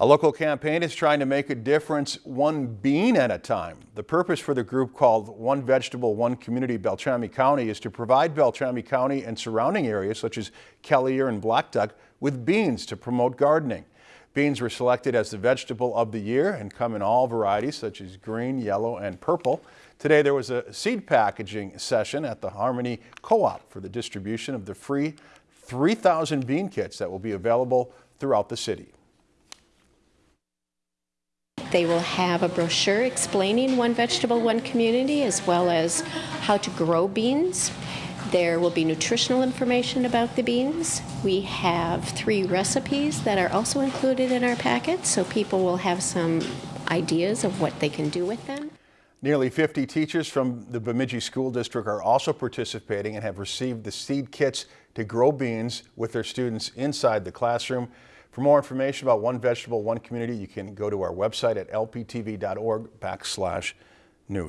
A local campaign is trying to make a difference one bean at a time. The purpose for the group called One Vegetable, One Community Beltrami County is to provide Beltrami County and surrounding areas such as Kelliher and Blackduck with beans to promote gardening. Beans were selected as the vegetable of the year and come in all varieties such as green, yellow, and purple. Today there was a seed packaging session at the Harmony Co-op for the distribution of the free 3,000 bean kits that will be available throughout the city. They will have a brochure explaining One Vegetable, One Community, as well as how to grow beans. There will be nutritional information about the beans. We have three recipes that are also included in our packet, so people will have some ideas of what they can do with them. Nearly 50 teachers from the Bemidji School District are also participating and have received the seed kits to grow beans with their students inside the classroom. For more information about One Vegetable, One Community, you can go to our website at lptv.org backslash news.